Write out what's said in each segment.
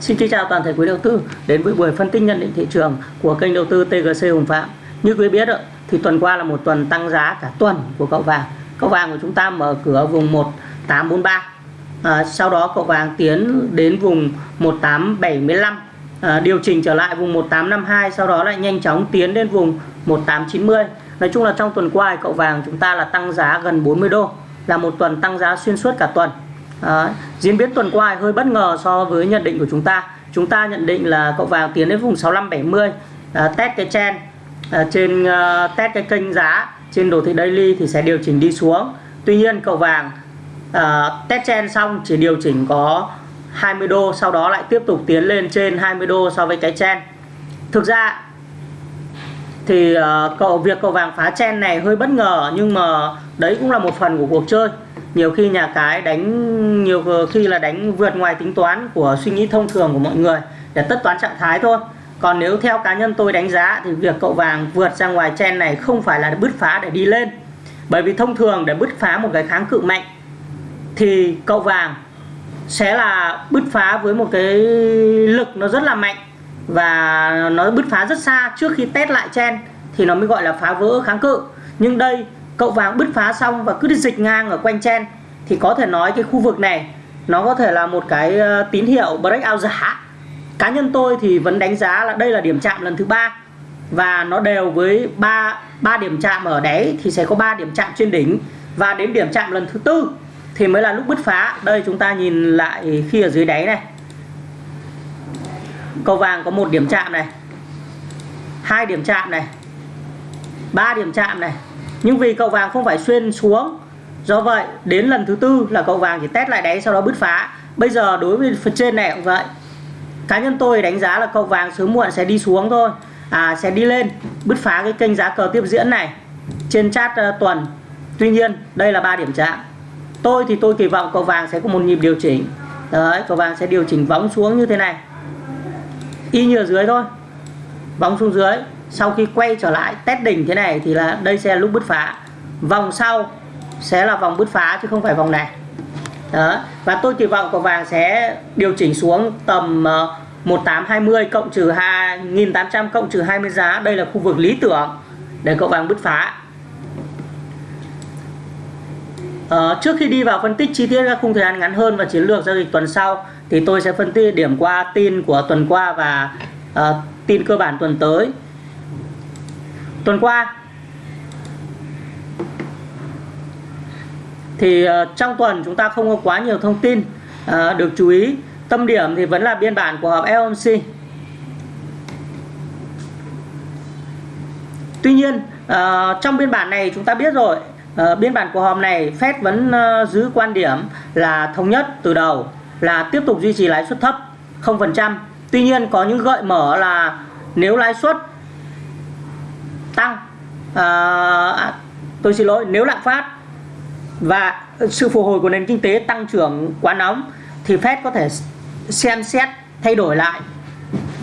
Xin kính chào toàn thể quý đầu tư đến với buổi phân tích nhận định thị trường của kênh đầu tư TGC Hùng Phạm. Như quý biết thì tuần qua là một tuần tăng giá cả tuần của cậu vàng. Cậu vàng của chúng ta mở cửa vùng 1843. À, sau đó cậu vàng tiến đến vùng 1875 à, điều chỉnh trở lại vùng 1852 sau đó lại nhanh chóng tiến đến vùng 1890 Nói chung là trong tuần qua cậu vàng chúng ta là tăng giá gần 40 đô là một tuần tăng giá xuyên suốt cả tuần Đấy. diễn biến tuần qua hơi bất ngờ so với nhận định của chúng ta. Chúng ta nhận định là cậu vàng tiến đến vùng 6570 à, test cái chen à, trên uh, test cái kênh giá trên đồ thị daily thì sẽ điều chỉnh đi xuống. Tuy nhiên cậu vàng à, test chen xong chỉ điều chỉnh có 20 đô sau đó lại tiếp tục tiến lên trên 20 đô so với cái chen. Thực ra thì uh, cậu việc cậu vàng phá chen này hơi bất ngờ nhưng mà đấy cũng là một phần của cuộc chơi nhiều khi nhà cái đánh nhiều ờ, khi là đánh vượt ngoài tính toán của suy nghĩ thông thường của mọi người để tất toán trạng thái thôi. Còn nếu theo cá nhân tôi đánh giá thì việc cậu vàng vượt ra ngoài chen này không phải là bứt phá để đi lên. Bởi vì thông thường để bứt phá một cái kháng cự mạnh thì cậu vàng sẽ là bứt phá với một cái lực nó rất là mạnh và nó bứt phá rất xa trước khi test lại chen thì nó mới gọi là phá vỡ kháng cự. Nhưng đây cậu vàng bứt phá xong và cứ đi dịch ngang ở quanh chen thì có thể nói cái khu vực này, nó có thể là một cái ờ, tín hiệu breakout giả. Cá nhân tôi thì vẫn đánh giá là đây là điểm chạm lần thứ ba, và nó đều với ba ba điểm chạm ở đáy thì sẽ có 3 điểm chạm trên đỉnh. Và đến điểm chạm lần thứ tư thì mới là lúc bứt phá. Đây chúng ta nhìn lại khi ở dưới đáy này. Cầu vàng có một điểm chạm này, hai điểm chạm này, ba điểm chạm này nhưng vì cậu vàng không phải xuyên xuống. Do vậy đến lần thứ tư là cậu vàng chỉ test lại đáy sau đó bứt phá. Bây giờ đối với phần trên này cũng vậy. Cá nhân tôi đánh giá là cậu vàng sớm muộn sẽ đi xuống thôi. À sẽ đi lên bứt phá cái kênh giá cờ tiếp diễn này trên chart uh, ờ, tuần. Tuy nhiên đây là ba điểm chạm. Tôi thì tôi kỳ vọng cậu vàng sẽ có một nhịp điều chỉnh. Đấy cậu vàng sẽ điều chỉnh vóng xuống như thế này. Y như ở dưới thôi. Bóng xuống dưới sau khi quay trở lại test đỉnh thế này thì là đây sẽ là lúc bứt phá. Vòng sau sẽ là vòng bứt phá chứ không phải vòng này. Đó và tôi kỳ vọng cầu vàng sẽ điều chỉnh xuống tầm ờ, 1820 cộng trừ 2800 cộng trừ 20 giá. Đây là khu vực lý tưởng để cậu vàng bứt phá. Ờ, trước khi đi vào phân tích chi tiết các khung thời gian ngắn hơn và chiến lược giao dịch tuần sau thì tôi sẽ phân tích điểm qua tin của tuần qua và uh, tin cơ bản tuần tới tuần qua. Thì uh, trong tuần chúng ta không có quá nhiều thông tin uh, được chú ý. Tâm điểm thì vẫn là biên bản của họp FOMC Tuy nhiên uh, trong biên bản này chúng ta biết rồi uh, biên bản của họp này Fed vẫn uh, giữ quan điểm là thống nhất từ đầu là tiếp tục duy trì lãi suất thấp 0%. Tuy nhiên có những gợi mở là nếu lãi suất tăng. Ờ, à, tôi xin lỗi nếu lạm phát và sự phục hồi của nền kinh tế tăng trưởng quá nóng thì Fed có thể xem xét thay đổi lại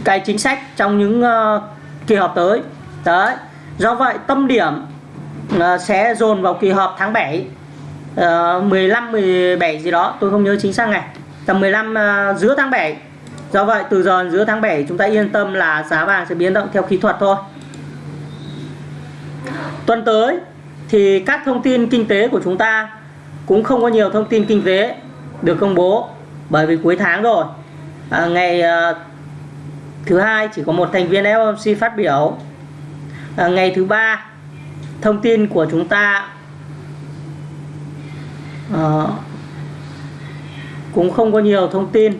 cái chính sách trong những uh, kỳ họp tới. Đấy do vậy tâm điểm uh, sẽ dồn vào kỳ họp tháng 7 uh, 15 17 gì đó tôi không nhớ chính xác ngày. Tầm 15 uh, giữa tháng 7 do vậy từ giờ giữa tháng 7 chúng ta yên tâm là giá vàng sẽ biến động theo kỹ thuật thôi tuần tới thì các thông tin kinh tế của chúng ta cũng không có nhiều thông tin kinh tế được công bố bởi vì cuối tháng rồi. À, ngày à, thứ hai chỉ có một thành viên FOMC phát biểu. À, ngày thứ ba thông tin của chúng ta à, cũng không có nhiều thông tin.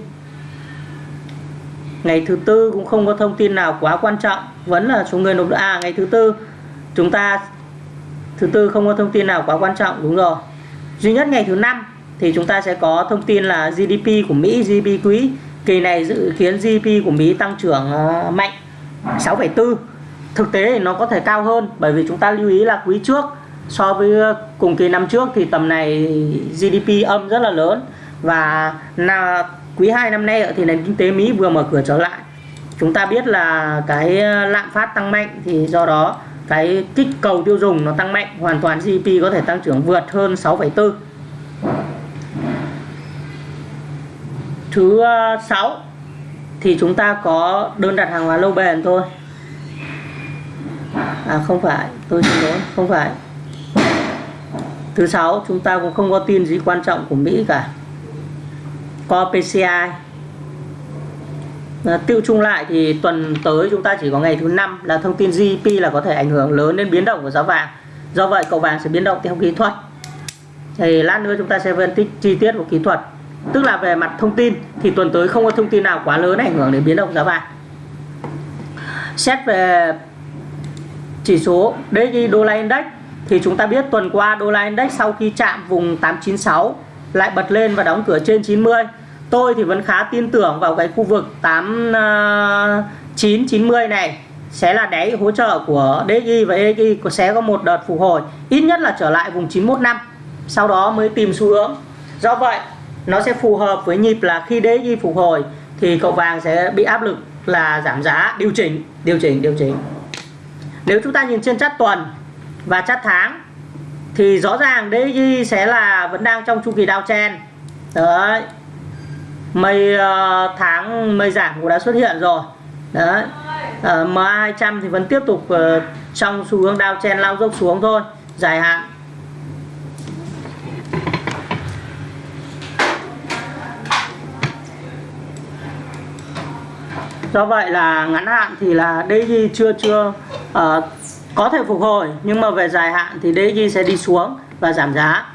Ngày thứ tư cũng không có thông tin nào quá quan trọng vẫn là số người nộp à ngày thứ tư chúng ta thứ tư không có thông tin nào quá quan trọng đúng rồi. Duy nhất ngày thứ năm thì chúng ta sẽ có thông tin là GDP của Mỹ GDP quý. Kỳ này dự kiến GDP của Mỹ tăng trưởng ờ, mạnh 6,4 thực tế thì nó có thể cao hơn bởi vì chúng ta lưu ý là quý trước so với ờ, cùng kỳ năm trước thì tầm này GDP âm rất là lớn. Và là quý 2 năm nay thì nền kinh tế Mỹ vừa mở cửa trở lại. Chúng ta biết là cái ờ, lạm phát tăng mạnh thì do đó cái kích cầu tiêu dùng nó tăng mạnh hoàn toàn GDP có thể tăng trưởng vượt hơn 6,4 thứ ờ, 6 thì chúng ta có đơn đặt hàng hóa lâu bền thôi. À không phải tôi xin lỗi không phải. Thứ sáu chúng ta cũng không có tin gì quan trọng của Mỹ cả. Có PCI Ờ, tiêu chung lại thì tuần tới chúng ta chỉ có ngày thứ năm là thông tin GDP là có thể ảnh hưởng lớn đến biến động của giá vàng. Do vậy cầu vàng sẽ biến động theo kỹ thuật. Thì lát nữa chúng ta sẽ phân tích chi tiết của kỹ thuật. Tức là về mặt thông tin thì tuần tới không có thông tin nào quá lớn ảnh hưởng đến biến động giá vàng. Xét về chỉ số DXY đô la index thì chúng ta biết tuần qua đô la index sau khi chạm vùng 896 lại bật lên và đóng cửa trên 90 tôi thì vẫn khá tin tưởng vào cái khu vực 8990 à, này. Sẽ là đáy hỗ trợ của DXY và EXY sẽ có một đợt phục hồi, ít nhất là trở lại vùng 915 sau đó mới tìm xu hướng. Do vậy, nó sẽ phù hợp với nhịp là khi DXY phục hồi thì cậu vàng sẽ bị áp lực là giảm giá. Điều chỉnh điều chỉnh điều chỉnh. Nếu chúng ta nhìn trên chart tuần và chart tháng thì rõ ràng DXY sẽ là, vẫn đang trong chu kỳ downtrend. Đấy mây uh, tháng mây giảm cũng đã xuất hiện rồi. Đấy. Uh, MA 200 thì vẫn tiếp tục uh, trong xu hướng downtrend lao dốc xuống thôi. Dài hạn. Do vậy là ngắn hạn thì là DG chưa chưa uh, có thể phục hồi. Nhưng mà về dài hạn thì DG sẽ đi xuống và giảm giá.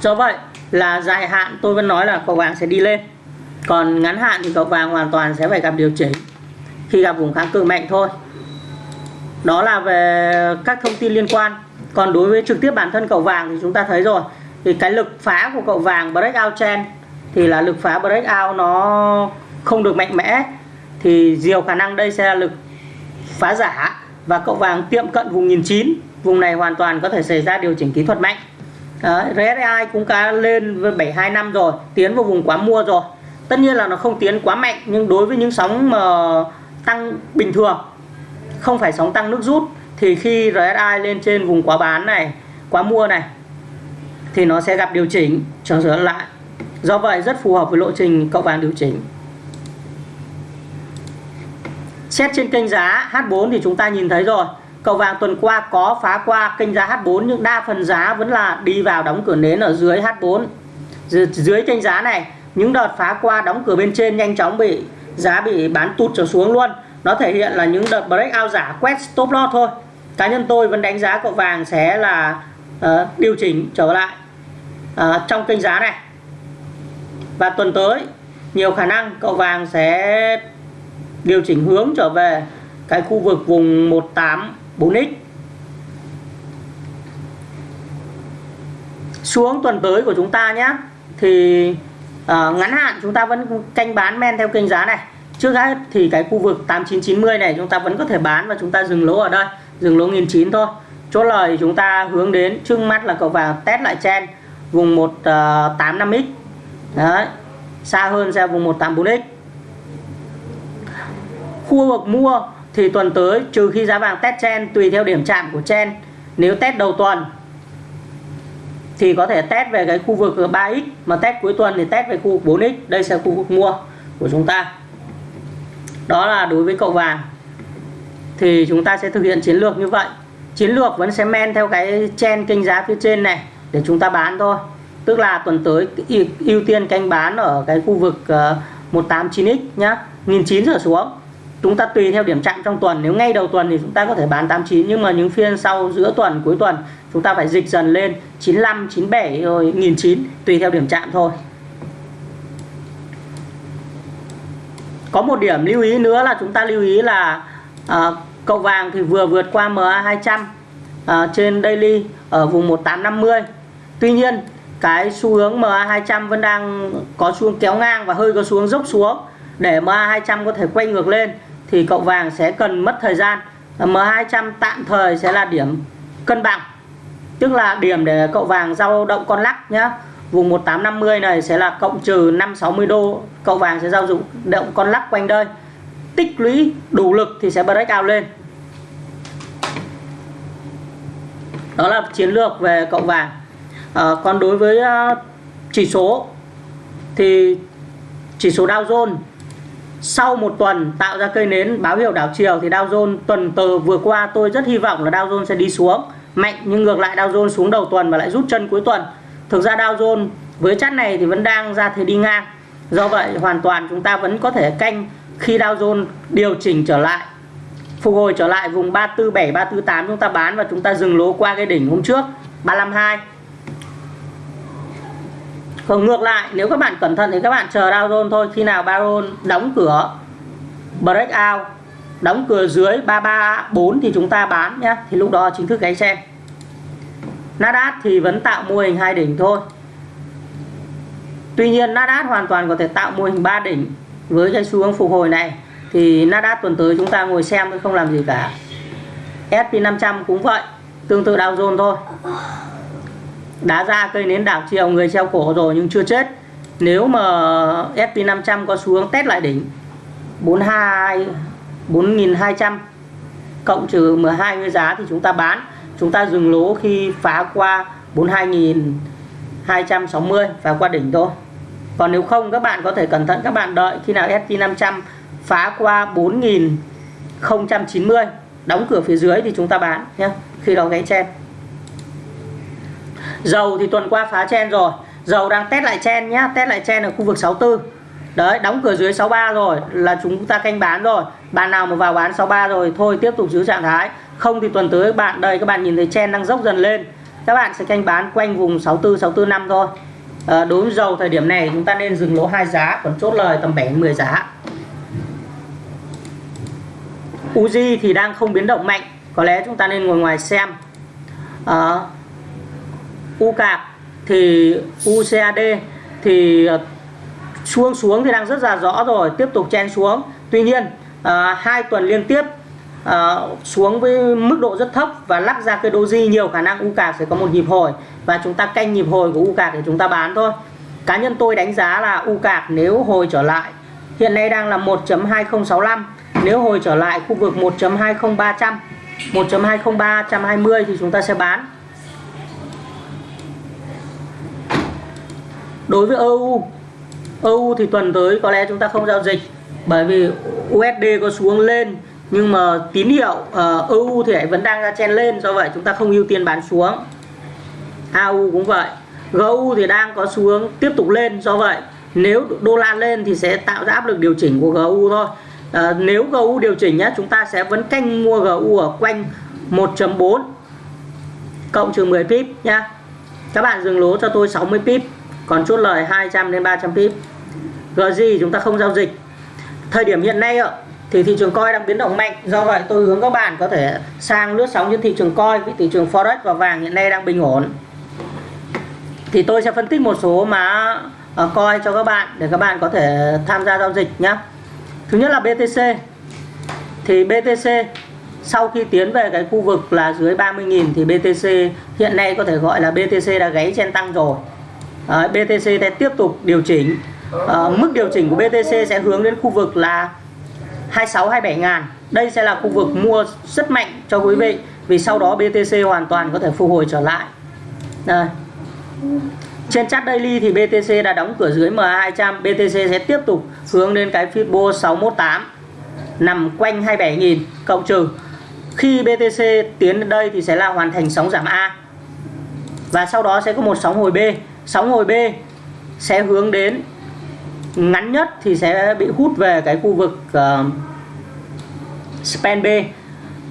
Do vậy là dài hạn tôi vẫn nói là cầu vàng sẽ đi lên. Còn ngắn hạn thì cầu vàng hoàn toàn sẽ phải gặp điều chỉnh. Khi gặp vùng kháng cự mạnh thôi. Đó là về các thông tin liên quan. Còn đối với trực tiếp bản thân cầu vàng thì chúng ta thấy rồi. Thì cái lực phá của cậu vàng breakout trend thì là lực phá breakout nó không được mạnh mẽ. Thì nhiều khả năng đây sẽ là lực phá giả. Và cậu vàng tiệm cận vùng 1009 vùng này hoàn toàn có thể xảy ra điều chỉnh kỹ thuật mạnh. Đấy, RSI cũng đã lên với 725 rồi tiến vào vùng quá mua rồi. Tất nhiên là nó không tiến quá mạnh nhưng đối với những sóng mà tăng bình thường không phải sóng tăng nước rút thì khi RSI lên trên vùng quá bán này quá mua này thì nó sẽ gặp điều chỉnh trở trở lại. Do vậy rất phù hợp với lộ trình cậu vàng điều chỉnh. Xét trên kênh giá H4 thì chúng ta nhìn thấy rồi. Cầu vàng tuần qua có phá qua kênh giá H4 nhưng đa phần giá vẫn là đi vào đóng cửa nến ở dưới H4 dưới kênh giá này những đợt phá qua đóng cửa bên trên nhanh chóng bị giá bị bán tụt trở xuống luôn. Nó thể hiện là những đợt breakout giả quét stop loss thôi. Cá nhân tôi vẫn đánh giá cậu vàng sẽ là uh, điều chỉnh trở lại uh, trong kênh giá này. Và tuần tới nhiều khả năng cậu vàng sẽ điều chỉnh hướng trở về cái khu vực vùng 4x xuống tuần tới của chúng ta nhé thì uh, ngắn hạn chúng ta vẫn canh bán men theo kênh giá này. Trước hết thì cái khu vực 8990 này chúng ta vẫn có thể bán và chúng ta dừng lỗ ở đây dừng lỗ nghìn chín thôi. Chốt lời chúng ta hướng đến trước mắt là cậu vàng test lại chen vùng 185x ờ, đấy xa hơn ra vùng 184x khu vực mua thì tuần tới, trừ khi giá vàng test chen tùy theo điểm chạm của chen nếu test đầu tuần, thì có thể test về cái khu vực 3x mà test cuối tuần thì test về khu vực 4x đây sẽ là khu vực mua của chúng ta. Đó là đối với cậu vàng. Thì chúng ta sẽ thực hiện chiến lược như vậy. Chiến lược vẫn sẽ men theo cái chen kênh giá phía trên này, để chúng ta bán thôi. Tức là tuần tới, ưu tiên canh bán ở cái khu vực ờ, 189x nhá 1900 trở xuống chúng ta tùy theo điểm chạm trong tuần. Nếu ngay đầu tuần thì chúng ta có thể bán 89 nhưng mà những phiên sau giữa tuần cuối tuần chúng ta phải dịch dần lên 95 97 rồi 1009 tùy theo điểm chạm thôi. Có một điểm lưu ý nữa là chúng ta lưu ý là à, cậu vàng thì vừa vượt qua MA 200 à, trên daily ở vùng 1850 tuy nhiên cái xu hướng MA 200 vẫn đang có xu hướng kéo ngang và hơi có xu hướng dốc xuống để MA 200 có thể quay ngược lên thì cậu vàng sẽ cần mất thời gian. M200 tạm thời sẽ là điểm cân bằng. Tức là điểm để cậu vàng giao động con lắc nhá. Vùng 1850 này sẽ là cộng trừ 560 đô. Cậu vàng sẽ giao dụng động con lắc quanh đây. Tích lũy đủ lực thì sẽ break out lên. Đó là chiến lược về cậu vàng. À, còn đối với ờ, chỉ số thì chỉ số Dow Jones sau một tuần tạo ra cây nến báo hiệu đảo chiều thì Dow Jones tuần từ vừa qua tôi rất hy vọng là Dow Jones sẽ đi xuống. Mạnh nhưng ngược lại Dow Jones xuống đầu tuần và lại rút chân cuối tuần. Thực ra Dow Jones với chart này thì vẫn đang ra thế đi ngang. Do vậy hoàn toàn chúng ta vẫn có thể canh khi Dow Jones điều chỉnh trở lại, phục hồi trở lại vùng 347 348 chúng ta bán và chúng ta dừng lỗ qua cái đỉnh hôm trước 352 còn ngược lại, nếu các bạn cẩn thận thì các bạn chờ Dow Jones thôi. Khi nào Baron đóng cửa breakout đóng cửa dưới 334 thì chúng ta bán nhé. Thì lúc đó chính thức gáy xem. Nasdaq thì vẫn tạo mô hình hai đỉnh thôi. Tuy nhiên, Nasdaq hoàn toàn có thể tạo mô hình 3 đỉnh với cái xu hướng phục hồi này. Thì Nasdaq tuần tới chúng ta ngồi xem thôi, không làm gì cả. S&P 500 cũng vậy, tương tự Dow Jones thôi đá ra cây nến đảo chiều người treo cổ rồi nhưng chưa chết. Nếu mà S&P 500 có xu hướng test lại đỉnh 42 4200 cộng trừ 12 giá thì chúng ta bán. Chúng ta dừng lỗ khi phá qua 42.260 phá qua đỉnh thôi. Còn nếu không, các bạn có thể cẩn thận các bạn đợi khi nào S&P 500 phá qua 4.090 đóng cửa phía dưới thì chúng ta bán nhé, khi đó gáy chen dầu thì tuần qua phá chen rồi. Dầu đang test lại chen nhá test lại chen ở khu vực 64 đấy đóng cửa dưới 63 rồi là chúng ta canh bán rồi. Bạn nào mà vào bán 63 rồi thôi tiếp tục giữ trạng thái. Không thì tuần tới các bạn đây các bạn nhìn thấy chen đang dốc dần lên. Các bạn sẽ canh bán quanh vùng 64 64 năm thôi. À, đối với dầu thời điểm này chúng ta nên dừng lỗ hai giá còn chốt lời tầm 7 10 giá. Uzi thì đang không biến động mạnh có lẽ chúng ta nên ngồi ngoài xem. À, u cạc thì UCAD thì ờ, xuống xuống thì đang rất là rõ rồi tiếp tục chen xuống. Tuy nhiên à, hai tuần liên tiếp à, xuống với mức độ rất thấp và lắc ra cái doji nhiều khả năng u cạc sẽ có một nhịp hồi. Và chúng ta canh nhịp hồi của u cạc để chúng ta bán thôi. Cá nhân tôi đánh giá là u cạc nếu hồi trở lại hiện nay đang là 1.2065 nếu hồi trở lại khu vực 1.20300 1.20320 thì chúng ta sẽ bán. Đối với EU EU thì tuần tới có lẽ chúng ta không giao dịch bởi vì USD có xuống lên nhưng mà tín hiệu ờ, uh, EU thì vẫn đang ra chen lên do vậy chúng ta không ưu tiên bán xuống. AU cũng vậy GU thì đang có xu hướng tiếp tục lên do vậy nếu đô la lên thì sẽ tạo ra áp lực điều chỉnh của GU thôi. À, nếu GU điều chỉnh nhé chúng ta sẽ vẫn canh mua GU ở quanh 1.4 cộng trừ 10 pip nhá. Các bạn dừng lỗ cho tôi 60 pip còn chốt lời 200 đến 300 pip. GG chúng ta không giao dịch. Thời điểm hiện nay ạ, thì thị trường coi đang biến động mạnh. Do vậy tôi hướng các bạn có thể sang lướt sóng trên thị trường coi với thị trường forex và vàng hiện nay đang bình ổn. Thì tôi sẽ phân tích một số mã ờ, coi cho các bạn để các bạn có thể tham gia giao dịch nhé thứ nhất là BTC thì BTC sau khi tiến về cái khu vực là dưới 30.000 thì BTC hiện nay có thể gọi là BTC đã gáy trên tăng rồi. Ờ, à, BTC sẽ tiếp tục điều chỉnh. À, mức điều chỉnh của BTC sẽ hướng đến khu vực là 26 27 ngàn. Đây sẽ là khu vực mua rất mạnh cho quý vị vì sau đó BTC hoàn toàn có thể phục hồi trở lại. Đây. Trên chart daily thì BTC đã đóng cửa dưới MA200 BTC sẽ tiếp tục hướng đến cái Fibo 618 nằm quanh 27.000 cộng trừ. Khi BTC tiến đến đây thì sẽ là hoàn thành sóng giảm A. Và sau đó sẽ có một sóng hồi B sóng hồi B sẽ hướng đến ngắn nhất thì sẽ bị hút về cái khu vực uh, span B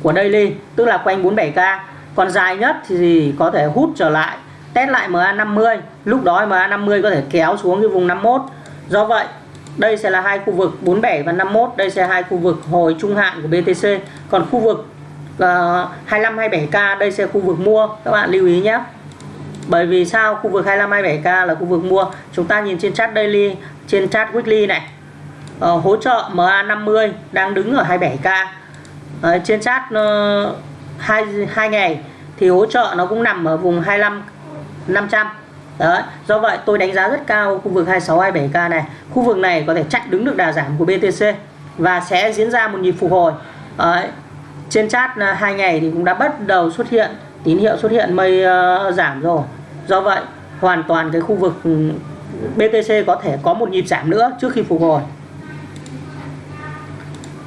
của daily tức là quanh 47k còn dài nhất thì có thể hút trở lại test lại MA50 lúc đó MA50 có thể kéo xuống cái vùng 51 do vậy đây sẽ là hai khu vực 47 và 51 đây sẽ là hai khu vực hồi trung hạn của BTC còn khu vực uh, 25 27k đây sẽ là khu vực mua. Các bạn lưu ý nhé bởi vì sao? Khu vực 25 27k là khu vực mua. Chúng ta nhìn trên chart daily trên chart weekly này. Ờ, hỗ trợ MA50 đang đứng ở 27k ờ, trên chart uh, 2, 2 ngày thì hỗ trợ nó cũng nằm ở vùng 25 500 Đấy, do vậy tôi đánh giá rất cao khu vực 26 27k này. Khu vực này có thể chặn đứng được đà giảm của BTC và sẽ diễn ra một nhịp phục hồi. Đấy, trên chart ờ, hai ngày thì cũng đã bắt đầu xuất hiện tín hiệu xuất hiện mây uh, giảm rồi do vậy hoàn toàn cái khu vực ừ, BTC có thể có một nhịp giảm nữa trước khi phục hồi.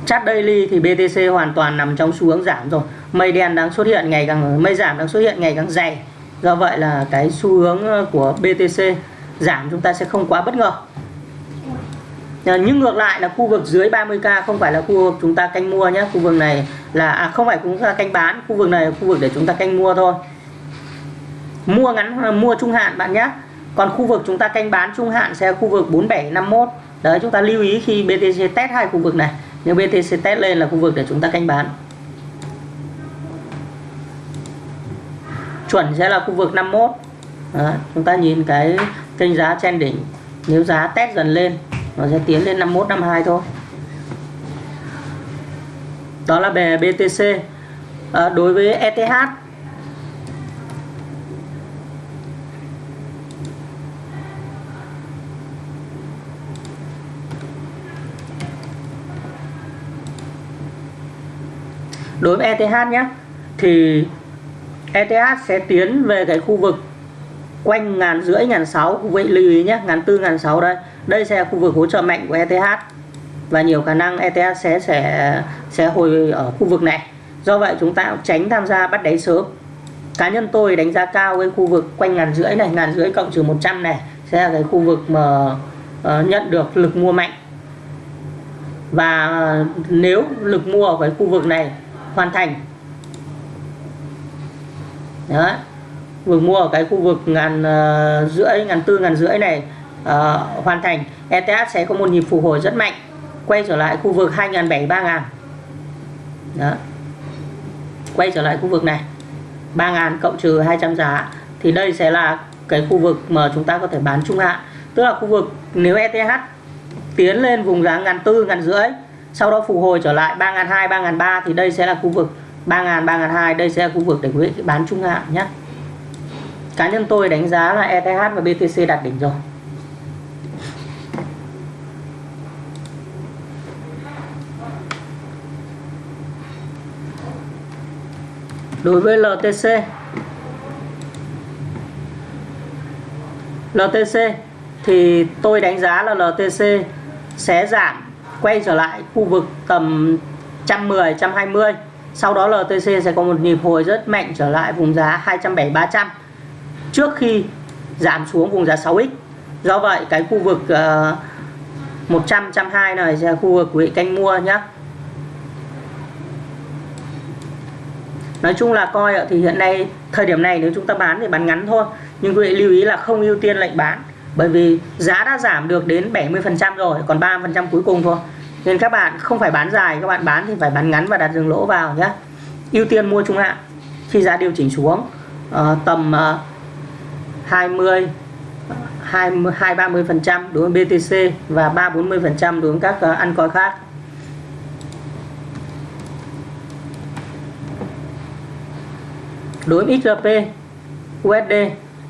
Chart daily thì BTC hoàn toàn nằm trong xu hướng giảm rồi. Mây đen đang xuất hiện ngày càng mây giảm đang xuất hiện ngày càng dày. Do vậy là cái xu hướng ờ, của BTC giảm chúng ta sẽ không quá bất ngờ. Ờ, nhưng ngược lại là khu vực dưới 30k không phải là khu vực chúng ta canh mua nhé. Khu vực này là à, không phải chúng ta canh bán khu vực này là khu vực để chúng ta canh mua thôi mua ngắn ờ, mua trung hạn bạn nhé còn khu vực chúng ta canh bán trung hạn sẽ khu vực 4751 đấy chúng ta lưu ý khi BTC test hai khu vực này. Nếu BTC test lên là khu vực để chúng ta canh bán. Chuẩn sẽ là khu vực 51 Đó, chúng ta nhìn cái kênh giá trên đỉnh. Nếu giá test dần lên nó sẽ tiến lên 51 52 thôi. Đó là về BTC à, ờ, đối với ETH đối với ETH nhé thì ETH sẽ tiến về cái khu vực quanh ngàn rưỡi ngàn sáu vậy lưu ý nhé ngàn tư ngàn sáu đây. Đây sẽ là khu vực hỗ trợ mạnh của ETH và nhiều khả năng ETH sẽ sẽ sẽ hồi ở khu vực này. Do vậy chúng ta tránh tham gia bắt đáy sớm. Cá nhân tôi đánh giá cao cái khu vực quanh ngàn rưỡi này ngàn rưỡi cộng trừ 100 này sẽ là cái khu vực mà uh, nhận được lực mua mạnh. Và nếu lực mua ở cái khu vực này hoàn thành. Đó. Vừa mua ở cái khu vực ngàn uh, rưỡi ngàn tư ngàn rưỡi này uh, hoàn thành ETH sẽ có một nhịp phục hồi rất mạnh quay trở lại khu vực 2.700 3.000 đó. Quay trở lại khu vực này 3.000 cộng trừ 200 giá thì đây sẽ là cái khu vực mà chúng ta có thể bán trung hạn. Tức là khu vực nếu ETH tiến lên vùng giá ngàn tư ngàn rưỡi sau đó phục hồi trở lại 3.200 3.300 thì đây sẽ là khu vực. 3.000 3.200 đây sẽ là khu vực để quý vị bán trung hạn nhé. Cá nhân tôi đánh giá là ETH và BTC đạt đỉnh rồi. Đối với LTC LTC thì tôi đánh giá là LTC sẽ giảm quay trở lại khu vực tầm 110 120 sau đó LTC sẽ có một nhịp hồi rất mạnh trở lại vùng giá 270 300 trước khi giảm xuống vùng giá 6x do vậy cái khu vực uh, 100 120 này sẽ là khu vực quý canh mua nhé Nói chung là coi thì hiện nay thời điểm này nếu chúng ta bán thì bán ngắn thôi. Nhưng quý vị lưu ý là không ưu tiên lệnh bán bởi vì giá đã giảm được đến 70% rồi còn 30% cuối cùng thôi. Nên các bạn không phải bán dài các bạn bán thì phải bán ngắn và đặt dừng lỗ vào nhé. Ưu tiên mua trung hạn khi giá điều chỉnh xuống uh, tầm uh, 20 20 30 phần trăm đối với BTC và 3 40 phần trăm đối với các uh, ăn coi khác. Đối với XRP USD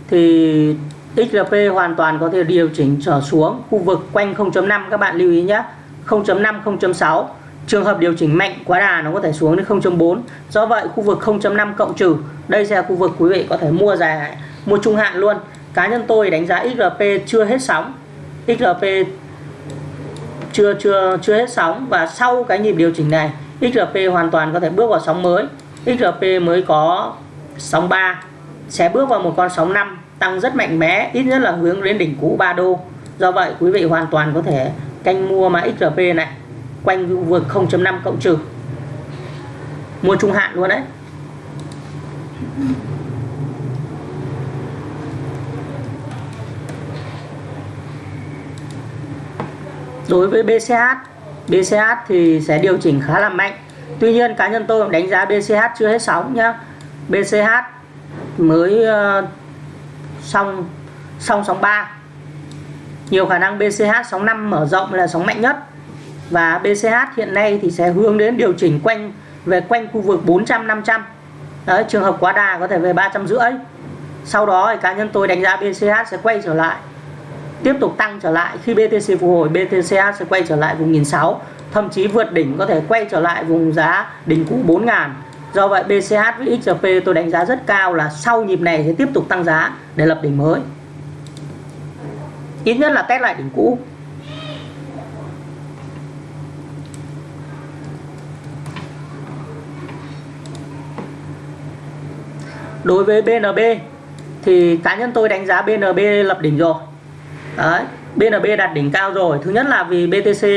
thì XRP hoàn toàn có thể điều chỉnh trở xuống khu vực quanh 0.5 các bạn lưu ý nhé. 0.5 0.6 trường hợp điều chỉnh mạnh quá đà, nó có thể xuống đến 0.4 do vậy, khu vực 0.5 cộng trừ, đây sẽ là khu vực quý vị có thể mua dài, mua trung hạn luôn. Cá nhân tôi đánh giá XRP chưa hết sóng. XRP chưa chưa chưa hết sóng. Và sau cái nhịp điều chỉnh này XRP hoàn toàn có thể bước vào sóng mới. XRP mới có sóng 3 sẽ bước vào một con sóng 5 tăng rất mạnh mẽ, ít nhất là hướng đến đỉnh cũ 3 đô. Do vậy, quý vị hoàn toàn có thể canh mua mã XRP này, quanh khu vực 0.5 cộng trừ. Mua trung hạn luôn đấy. Đối với BCH BCH thì sẽ điều chỉnh khá là mạnh. Tuy nhiên, cá nhân tôi đánh giá BCH chưa hết sóng nhá. BCH mới ờ, song song sóng 3 nhiều khả năng BCH sóng 5 mở rộng là sóng mạnh nhất. Và BCH hiện nay thì sẽ hướng đến điều chỉnh quanh về quanh khu vực 400 500 Đấy, trường hợp quá đà có thể về 300 rưỡi. Sau đó thì cá nhân tôi đánh giá BCH sẽ quay trở lại tiếp tục tăng trở lại. Khi BTC phục hồi BTCH sẽ quay trở lại vùng 1.600 thậm chí vượt đỉnh có thể quay trở lại vùng giá đỉnh cũ 4.000 do vậy BCH với XRP tôi đánh giá rất cao là sau nhịp này sẽ tiếp tục tăng giá để lập đỉnh mới. Ít nhất là test lại đỉnh cũ. Đối với BNB thì cá nhân tôi đánh giá BNB lập đỉnh rồi. Đấy BNB đặt đỉnh cao rồi. Thứ nhất là vì BTC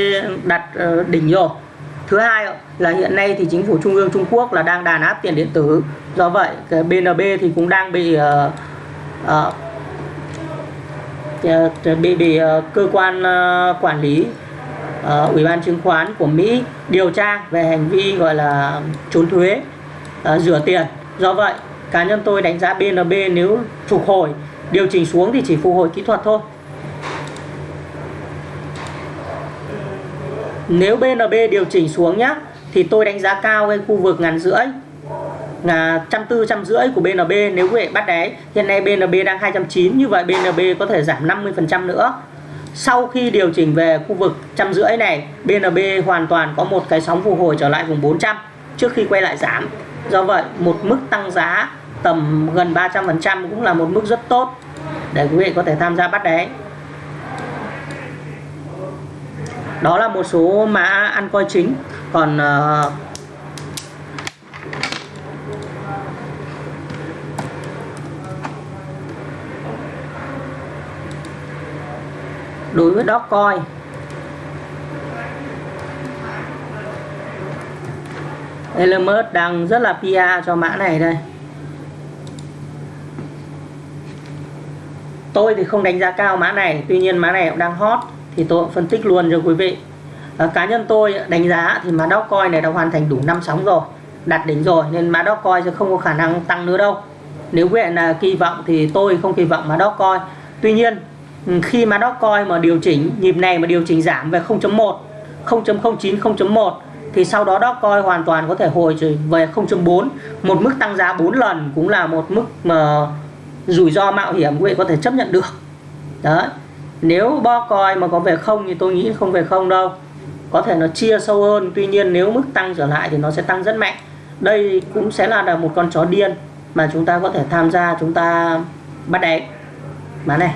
đặt ờ, đỉnh rồi thứ hai là hiện nay thì chính phủ trung ương Trung Quốc là đang đàn áp tiền điện tử. Do vậy cái BNB thì cũng đang bị uh, uh, bị bị uh, cơ quan uh, quản lý uh, ủy ban chứng khoán của Mỹ điều tra về hành vi gọi là trốn thuế uh, rửa tiền. Do vậy cá nhân tôi đánh giá BNB nếu phục hồi điều chỉnh xuống thì chỉ phục hồi kỹ thuật thôi. Nếu BNB điều chỉnh xuống nhá, thì tôi đánh giá cao cái khu vực ngàn rưỡi là trăm tư, trăm rưỡi của BNB nếu quý vị bắt đáy hiện nay BNB đang 290 như vậy BNB có thể giảm 50% nữa. Sau khi điều chỉnh về khu vực trăm rưỡi này BNB hoàn toàn có một cái sóng phục hồi trở lại vùng 400 trước khi quay lại giảm. Do vậy, một mức tăng giá tầm gần 300% cũng là một mức rất tốt để quý vị có thể tham gia bắt đáy đó là một số mã ăn coi chính. Còn uh, đối với Dogecoin Elon Musk đang rất là PR cho mã này đây. Tôi thì không đánh giá cao mã này tuy nhiên mã này cũng đang hot thì tôi phân tích luôn cho quý vị. À, cá nhân tôi đánh giá thì mã Dogecoin này đã hoàn thành đủ năm sóng rồi đặt đỉnh rồi nên mã Dogecoin sẽ không có khả năng tăng nữa đâu. Nếu quý vị là kỳ vọng thì tôi không kỳ vọng mã Dogecoin tuy nhiên ừ, khi mã Dogecoin mà điều chỉnh nhịp này mà điều chỉnh giảm về 0.1 0.09 0.1 thì sau đó Dogecoin hoàn toàn có thể hồi về 0.4 một mức tăng giá 4 lần cũng là một mức mà rủi ro mạo hiểm quý vị có thể chấp nhận được. Đấy nếu bo coi mà có về không thì tôi nghĩ không về không đâu. Có thể nó chia sâu hơn tuy nhiên nếu mức tăng trở lại thì nó sẽ tăng rất mạnh. Đây cũng sẽ là một con chó điên mà chúng ta có thể tham gia chúng ta bắt đáy bán này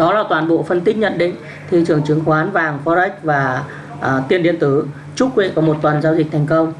đó là toàn bộ phân tích nhận định thị trường chứng khoán vàng forex và à, tiền điện tử. Chúc quý vị có một tuần giao dịch thành công.